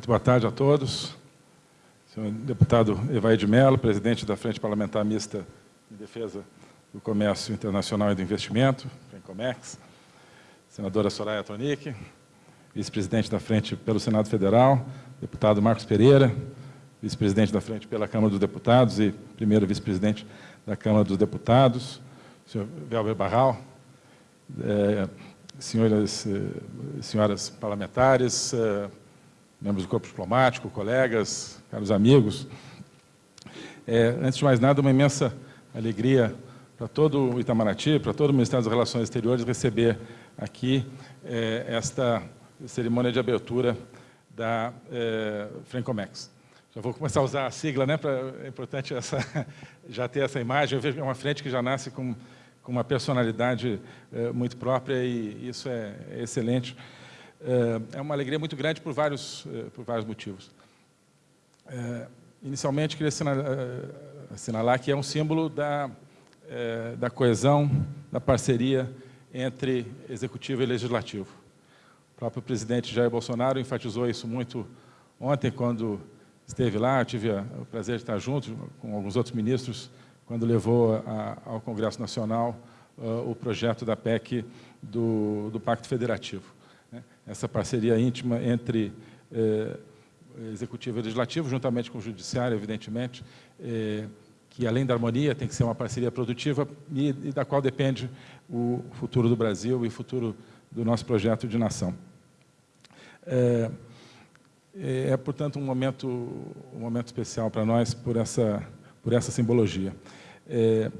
Muito boa tarde a todos. Senhor deputado Evaí de Mello, presidente da Frente Parlamentar Mista em Defesa do Comércio Internacional e do Investimento, FENCOMEX, senadora Soraya Tronic, vice-presidente da Frente pelo Senado Federal, deputado Marcos Pereira, vice-presidente da Frente pela Câmara dos Deputados e primeiro vice-presidente da Câmara dos Deputados, senhor Velber Barral, é, senhoras, eh, senhoras parlamentares, eh, membros do corpo diplomático, colegas, caros amigos. É, antes de mais nada, uma imensa alegria para todo o Itamaraty, para todo o Ministério das Relações Exteriores, receber aqui é, esta cerimônia de abertura da é, Francomex. Já vou começar a usar a sigla, né? Pra, é importante essa, já ter essa imagem. Eu vejo é uma frente que já nasce com com uma personalidade eh, muito própria e isso é, é excelente. Eh, é uma alegria muito grande por vários, eh, por vários motivos. inicialmente, queria assinalar, assinalar, que é um símbolo da, da coesão, da parceria entre executivo e legislativo. O próprio presidente Jair Bolsonaro enfatizou isso muito ontem, quando esteve lá, eu tive o prazer de estar junto com alguns outros ministros quando levou a, ao Congresso Nacional uh, o projeto da PEC do, do Pacto Federativo. Essa parceria íntima entre eh, Executivo e Legislativo, juntamente com o Judiciário, evidentemente, eh, que além da harmonia tem que ser uma parceria produtiva e, e, da qual depende o futuro do Brasil e o futuro do nosso projeto de nação. É, é portanto, um momento, um momento especial para nós por essa, por essa simbologia. É,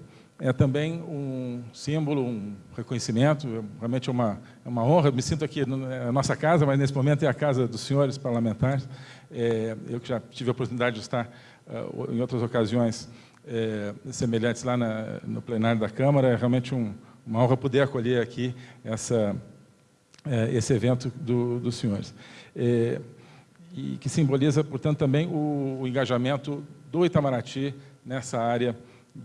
é também um símbolo, um reconhecimento, realmente é uma, é uma honra, me sinto aqui, é a nossa casa, mas nesse momento é a casa dos senhores parlamentares, é, eu que já tive a oportunidade de estar uh, em outras ocasiões é, semelhantes lá na, no plenário da Câmara, é realmente um, uma honra poder acolher aqui essa, é, esse evento do, dos senhores. É, e que simboliza, portanto, também o, o engajamento do Itamaraty nessa área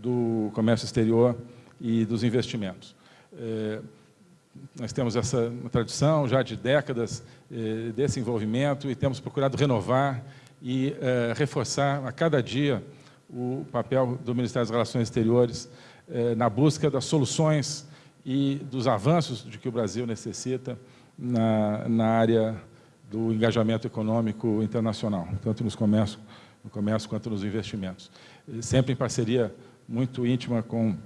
do comércio exterior e dos investimentos. É, nós temos essa tradição já de décadas é, desse envolvimento e temos procurado renovar e é, reforçar a cada dia o papel do Ministério das Relações Exteriores na busca das soluções e dos avanços de que o Brasil necessita na, na área do engajamento econômico internacional, tanto nos comércio, no comércio quanto nos investimentos. Sempre em parceria muito íntima com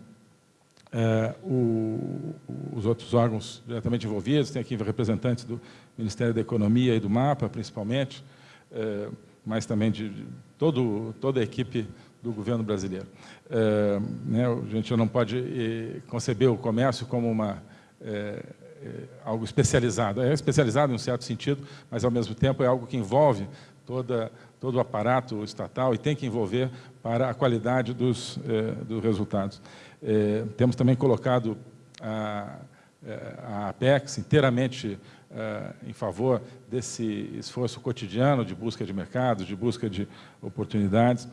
é, o, os outros órgãos diretamente envolvidos, tem aqui representantes do Ministério da Economia e do MAPA, principalmente, é, mas também de, todo, toda a equipe do governo brasileiro. É, né, a gente não pode eh, conceber o comércio como uma, é, é, algo especializado. É especializado em um certo sentido, mas, ao mesmo tempo, é algo que envolve toda todo o aparato estatal e tem que envolver para a qualidade dos, eh, dos resultados. Eh, temos também colocado a, eh, a Apex inteiramente em favor desse esforço cotidiano de busca de mercados, de busca de oportunidades.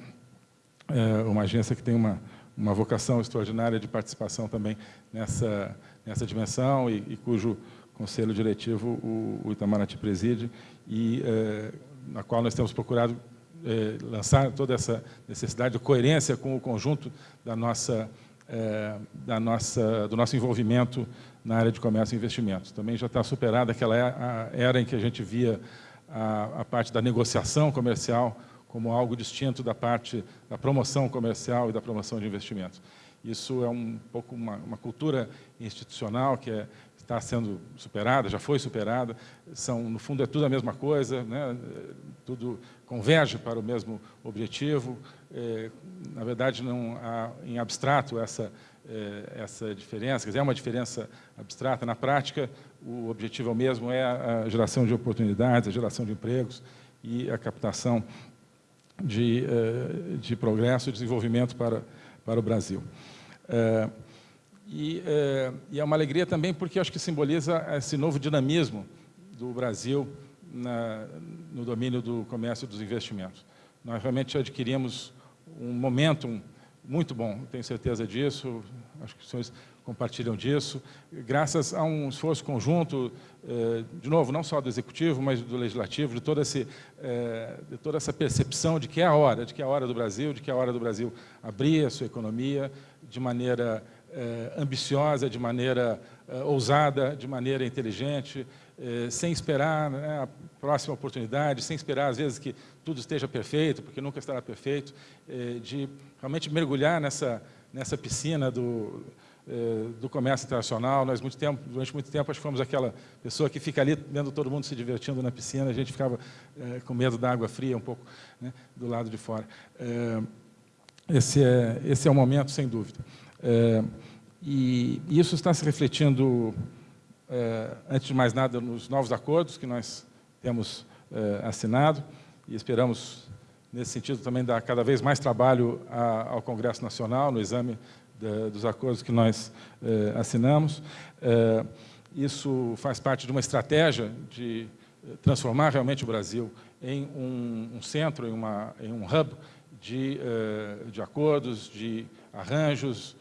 Uma agência que tem uma, uma vocação extraordinária de participação também nessa, nessa dimensão e, e cujo conselho diretivo o, o Itamaraty preside e na qual nós temos procurado eh, lançar toda essa necessidade de coerência com o conjunto da nossa, eh, da nossa, do nosso envolvimento na área de comércio e investimentos. Também já está superada aquela era em que a gente via a, a parte da negociação comercial como algo distinto da parte da promoção comercial e da promoção de investimentos. Isso é um pouco uma, uma cultura institucional que é, está sendo superada, já foi superada, são, no fundo é tudo a mesma coisa, né? tudo converge para o mesmo objetivo, é, na verdade não há em abstrato essa, é, essa diferença, quer dizer, é uma diferença abstrata, na prática o objetivo é o mesmo, é a geração de oportunidades, a geração de empregos e a captação de, é, de progresso e desenvolvimento para, para o Brasil. É, e, é, e, é uma alegria também porque acho que simboliza esse novo dinamismo do Brasil na, no domínio do comércio e dos investimentos. Nós realmente adquirimos um momentum muito bom, tenho certeza disso, acho que os senhores compartilham disso, graças a um esforço conjunto, eh, de novo, não só do Executivo, mas do Legislativo, de toda, esse, eh, de toda essa percepção de que é a hora, de que é a hora do Brasil, de que é a hora do Brasil abrir a sua economia de maneira eh, ambiciosa, de maneira ousada, de maneira inteligente, sem esperar né, a próxima oportunidade, sem esperar, às vezes, que tudo esteja perfeito, porque nunca estará perfeito, de realmente mergulhar nessa, nessa piscina do, eh, do comércio internacional. Nós, muito tempo, durante muito tempo, que fomos aquela pessoa que fica ali vendo todo mundo se divertindo na piscina, a gente ficava é, com medo da água fria um pouco né, do lado de fora. É, esse, é, esse é o momento, sem dúvida. É, e isso está se refletindo, antes de mais nada, nos novos acordos que nós temos assinado e esperamos, nesse sentido, também dar cada vez mais trabalho ao Congresso Nacional, no exame dos acordos que nós eh, assinamos. Eh, isso faz parte de uma estratégia de eh, transformar realmente o Brasil em um, um centro, em, uma, em, um hub de, de acordos, de arranjos,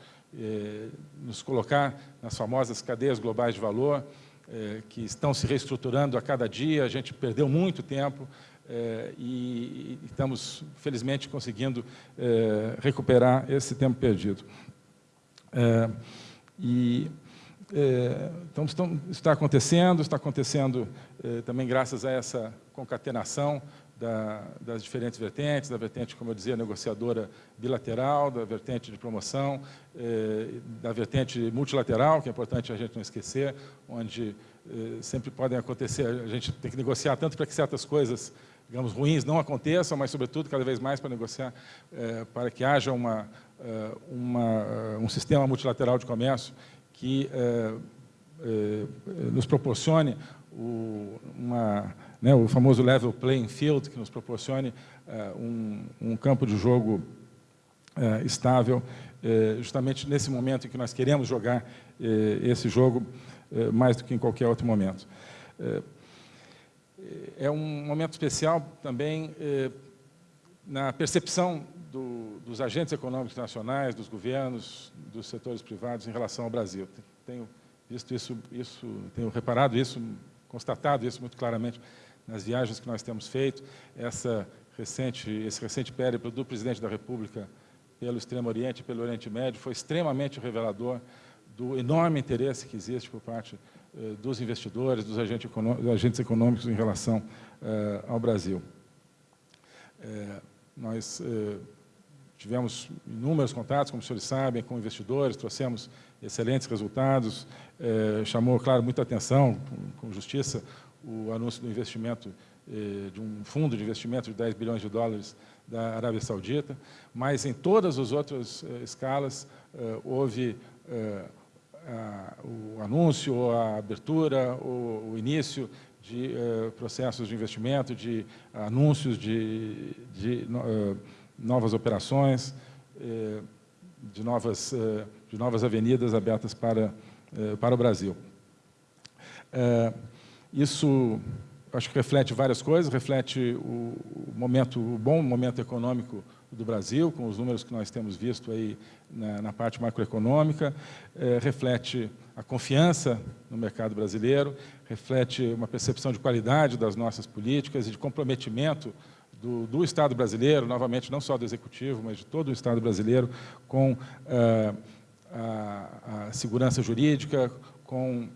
nos colocar nas famosas cadeias globais de valor, que estão se reestruturando a cada dia, a gente perdeu muito tempo, e estamos, felizmente, conseguindo recuperar esse tempo perdido. E, então, está acontecendo, está acontecendo também graças a essa concatenação da, das diferentes vertentes, da vertente, como eu dizia, negociadora bilateral, da vertente de promoção, é, da vertente multilateral, que é importante a gente não esquecer, onde é, sempre podem acontecer, a gente tem que negociar tanto para que certas coisas digamos, ruins não aconteçam, mas, sobretudo, cada vez mais para negociar, é, para que haja uma, é, uma, um sistema multilateral de comércio que é, é, nos proporcione o, uma, né, o famoso level playing field, que nos proporcione é, um, um, campo de jogo estável, justamente nesse momento em que nós queremos jogar esse jogo mais do que em qualquer outro momento é um momento especial também na percepção do, dos agentes econômicos nacionais, dos governos, dos setores privados em relação ao Brasil. Tenho visto isso, isso, tenho reparado isso, constatado isso muito claramente nas viagens que nós temos feito, essa recente, esse recente périplo do presidente da República pelo Extremo Oriente e pelo Oriente Médio foi extremamente revelador do enorme interesse que existe por parte eh, dos investidores, dos agentes, agentes econômicos em relação eh, ao Brasil. Eh, nós tivemos inúmeros contatos, como os senhores sabem, com investidores, trouxemos excelentes resultados, chamou, claro, muita atenção, com, com justiça, o anúncio do investimento de um fundo de investimento de 10 bilhões de dólares da Arábia Saudita, mas em todas as outras escalas houve o anúncio, a abertura, ou o início de processos de investimento, de anúncios de, de novas operações, uh, de, novas, de novas avenidas abertas para, para o Brasil. isso, acho que reflete várias coisas, reflete o, momento, o bom momento econômico do Brasil, com os números que nós temos visto aí na, na parte macroeconômica, é, reflete a confiança no mercado brasileiro, reflete uma percepção de qualidade das nossas políticas e de comprometimento do, do Estado brasileiro, novamente, não só do Executivo, mas de todo o Estado brasileiro, com é, a, a segurança jurídica, com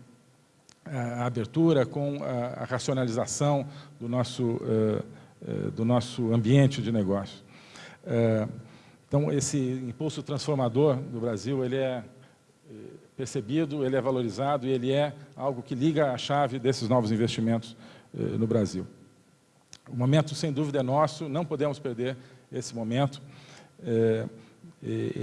a abertura, com a, a racionalização do nosso, uh, uh, do nosso ambiente de negócio. Então, esse impulso transformador do Brasil, ele é, percebido, ele é valorizado e ele é algo que liga a chave desses novos investimentos no Brasil. O momento, sem dúvida, é nosso, não podemos perder esse momento. É,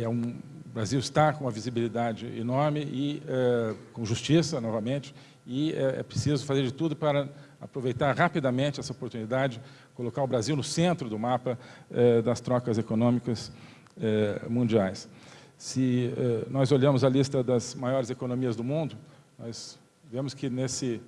é um, o Brasil está com uma visibilidade enorme e é, com justiça, novamente, e é, é preciso fazer de tudo para aproveitar rapidamente essa oportunidade, colocar o Brasil no centro do mapa eh, das trocas econômicas eh, mundiais. Se nós olhamos a lista das maiores economias do mundo, nós vemos que nesse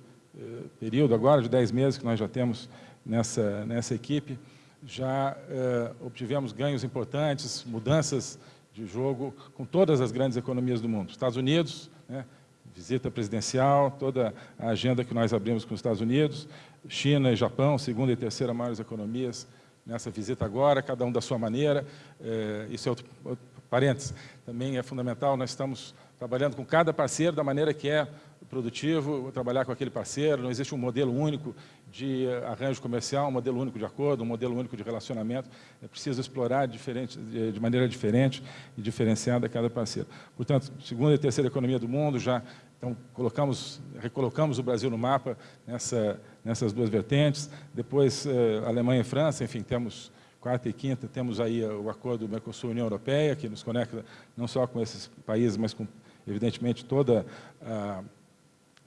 período agora de 10 meses que nós já temos nessa, nessa equipe, já eh, obtivemos ganhos importantes, mudanças de jogo com todas as grandes economias do mundo. Estados Unidos, né, visita presidencial, toda a agenda que nós abrimos com os Estados Unidos, China e Japão, segunda e terceira maiores economias nessa visita agora, cada um da sua maneira. É, isso é outro, outro parênteses. Também é fundamental, nós estamos trabalhando com cada parceiro da maneira que é produtivo, trabalhar com aquele parceiro, não existe um modelo único de arranjo comercial, um modelo único de acordo, um modelo único de relacionamento, é preciso explorar diferente, de maneira diferente e diferenciada cada parceiro. Portanto, segunda e terceira economia do mundo, já então, colocamos, recolocamos o Brasil no mapa nessa, nessas duas vertentes, depois eh, Alemanha e França, enfim, temos quarta e quinta, temos aí o acordo do Mercosul-União Europeia, que nos conecta não só com esses países, mas com, evidentemente, toda a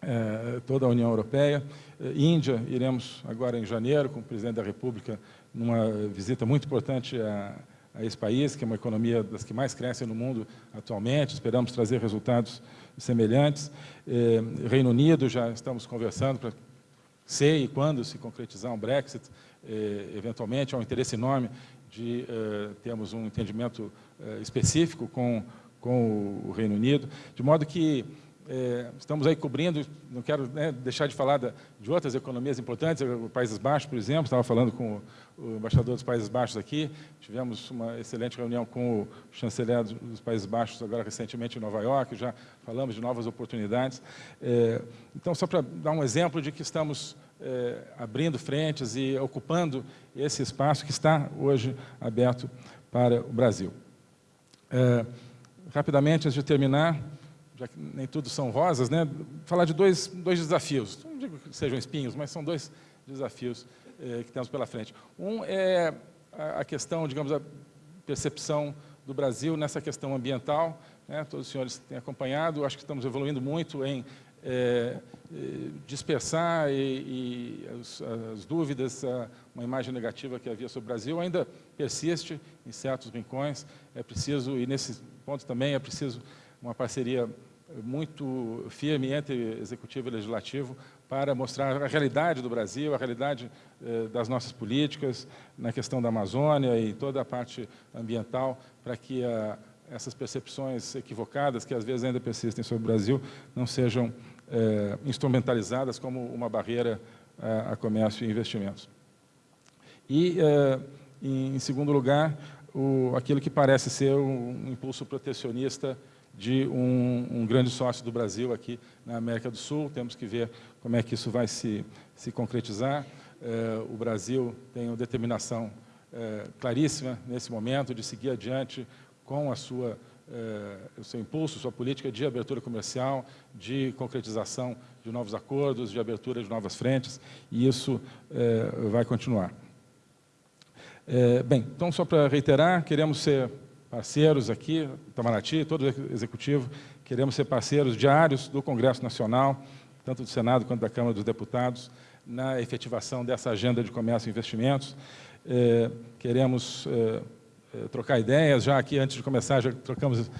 é, toda a União Europeia. Índia, iremos agora em janeiro com o presidente da República numa visita muito importante a, a esse país, que é uma economia das que mais crescem no mundo atualmente, esperamos trazer resultados semelhantes. É, Reino Unido, já estamos conversando para se e quando se concretizar um Brexit, eventualmente, há um interesse enorme de termos um entendimento específico com, com o Reino Unido, de modo que estamos aí cobrindo, não quero né, deixar de falar da, de outras economias importantes, Países Baixos, por exemplo, estava falando com o, o, embaixador dos Países Baixos aqui, tivemos uma excelente reunião com o chanceler dos Países Baixos, agora recentemente em Nova York, já falamos de novas oportunidades. Então, só para dar um exemplo de que estamos é, abrindo frentes e ocupando esse espaço que está hoje aberto para o Brasil. É, rapidamente, antes de terminar, já que nem tudo são rosas, né, falar de dois, dois desafios. Não digo que sejam espinhos, mas são dois desafios eh, que temos pela frente. Um é a questão, digamos, a percepção do Brasil nessa questão ambiental. Né, todos os senhores têm acompanhado, acho que estamos evoluindo muito em é, dispersar e, e as, as, dúvidas, uma imagem negativa que havia sobre o Brasil ainda persiste em certos rincões. É preciso, e nesse ponto também é preciso uma parceria muito firme entre executivo e legislativo para mostrar a realidade do Brasil, a realidade eh, das nossas políticas na questão da Amazônia e toda a parte ambiental, para que a, essas percepções equivocadas, que às vezes ainda persistem sobre o Brasil, não sejam eh, instrumentalizadas como uma barreira a, a comércio e investimentos. E, eh, em, em, segundo lugar, o, aquilo que parece ser um impulso protecionista de um, um, grande sócio do Brasil aqui na América do Sul. Temos que ver como é que isso vai se, se concretizar. É, o Brasil tem uma determinação é, claríssima nesse momento de seguir adiante com a sua, é, o seu impulso, sua política de abertura comercial, de concretização de novos acordos, de abertura de novas frentes, e isso vai continuar. bem, então, só para reiterar, queremos ser parceiros aqui, Itamaraty, todo o Executivo, queremos ser parceiros diários do Congresso Nacional, tanto do Senado quanto da Câmara dos Deputados, na efetivação dessa agenda de comércio e investimentos. É, queremos é, trocar ideias, já aqui, antes de começar, já trocamos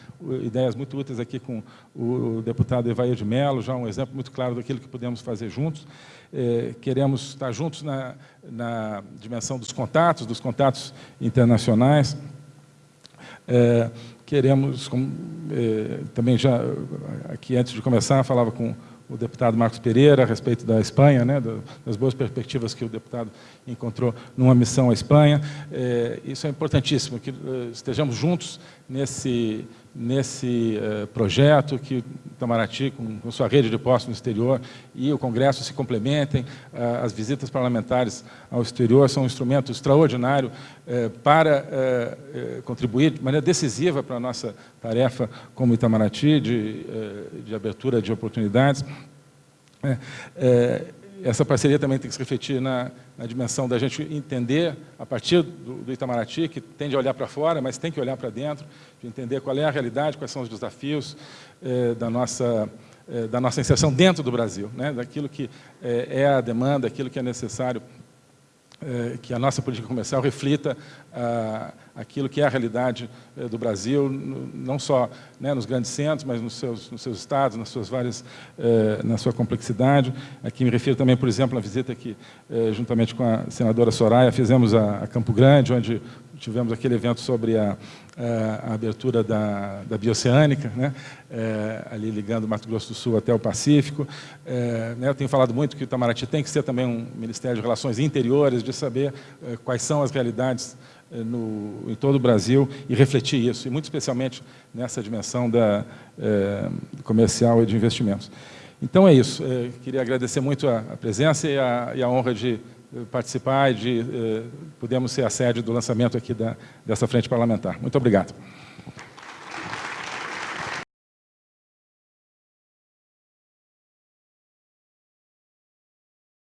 ideias muito úteis aqui com o deputado Evair de Mello, já um exemplo muito claro daquilo que podemos fazer juntos. É, queremos estar juntos na, na dimensão dos contatos, dos contatos internacionais, queremos, como, também já aqui antes de começar, falava com o deputado Marcos Pereira a respeito da Espanha, né, das boas perspectivas que o deputado encontrou numa missão à Espanha. É, isso é importantíssimo, que é, estejamos juntos nesse, nesse uh, projeto, que Itamaraty, com, sua rede de postos no exterior, e o Congresso se complementem. Uh, as visitas parlamentares ao exterior são um instrumento extraordinário uh, para contribuir de maneira decisiva para a nossa tarefa como Itamaraty, de, de abertura de oportunidades. Essa parceria também tem que se refletir na, na dimensão da gente entender, a partir do, do Itamaraty, que tende a olhar para fora, mas tem que olhar para dentro, de entender qual é a realidade, quais são os desafios eh, da, nossa, eh, da nossa inserção dentro do Brasil, né? daquilo que eh, é a demanda, aquilo que é necessário que a nossa política comercial reflita ah, aquilo que é a realidade é, do Brasil, não só né, nos grandes centros, mas nos seus, nos seus estados, nas suas várias, é, na sua complexidade. Aqui me refiro também, por exemplo, à visita que, juntamente com a senadora Soraya, fizemos a, a Campo Grande, onde tivemos aquele evento sobre a, a, a abertura da, da bioceânica, né? É, ali ligando Mato Grosso do Sul até o Pacífico. É, né, eu tenho falado muito que o Itamaraty tem que ser também um Ministério de Relações Interiores, de saber é, quais são as realidades é, no, em todo o Brasil e refletir isso, e muito especialmente nessa dimensão da, é, comercial e de investimentos. Então é isso, é, queria agradecer muito a, a presença e a, e a honra de participar e de eh, ser a sede do lançamento aqui da, dessa frente parlamentar. Muito obrigado.